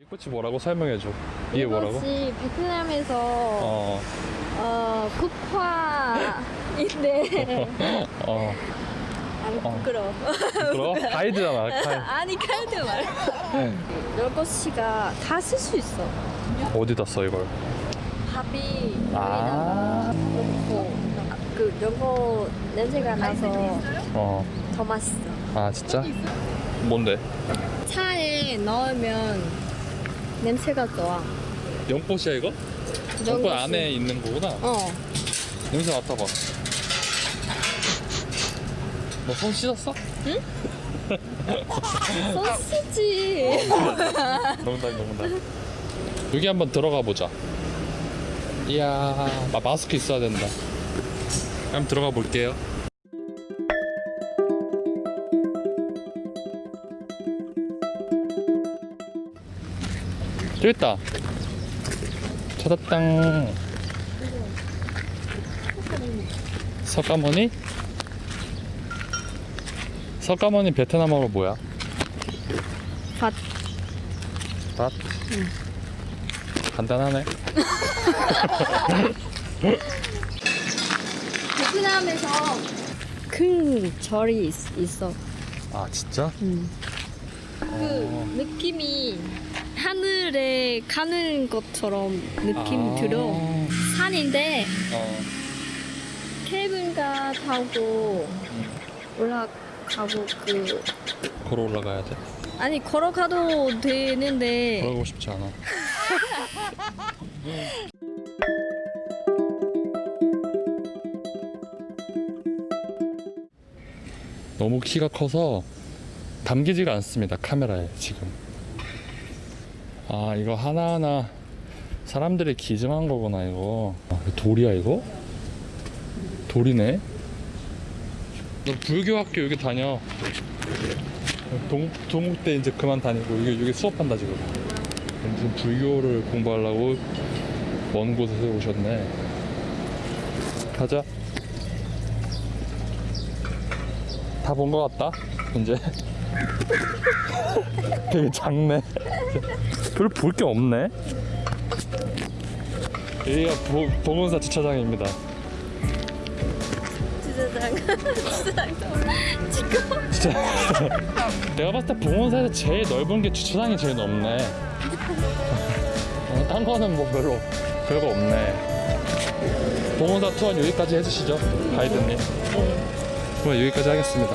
이꽃이 뭐라고 설명해줘? 이게 뭐라고? 이것이 베트남에서 어, 어 국화인데. 어. 아, 어. 부끄러워. 부끄러워? 가이드잖아 가이... 아니 가이드 말고. 네. 널꽃씨가 다 쓸 수 있어. 어디다 써 이걸? 밥이 아. 넣고 그 연고 냄새가 나서 어. 더 맛있어 아 진짜? 뭔데? 차에 넣으면 냄새가 좋아 연꽃이야 이거? 연꽃. 안에 있는 거구나. 어 냄새 맡아봐. 너 손 씻었어? 소시지 농담 농담. 여기 한번 들어가 보자. 이야, 마, 마스크 있어야 된다. 한번 들어가 볼게요. 또 있다. 찾았당. 석가모니? 석가모니 베트남어로 뭐야? 밭 밭? 간단하네. 베트남에서 큰 절이 있, 있어 아 진짜? 그 느낌이 하늘에 가는 것처럼 느낌 아. 들어 산인데 어. 케이블카 타고 올라가고 그 걸어 올라가야 돼. 아니 걸어가도 되는데 걸어가고 싶지 않아. 너무 키가 커서 담기지가 않습니다 카메라에 지금. 아 이거 하나하나 사람들이 기증한 거구나 이거. 아, 돌이야 이거? 돌이네. 너 불교 학교 여기 다녀. 동, 동국대 이제 그만 다니고 여기, 여기 수업한다 지금 무슨 불교를 공부하려고 먼 곳에서 오셨네 가자 다 본 것 같다 이제 되게 작네. 별로 볼 게 없네. 여기가 보, 보건사 주차장입니다. 주차장. 주차장 지금 진짜 내가 봤을 때 봉원사에서 제일 넓은 게 주차장이 제일 넓네. 어, 딴 거는 뭐 별로 별거 없네. 봉원사 투어 여기까지 해주시죠 가이드님. 그럼 여기까지 하겠습니다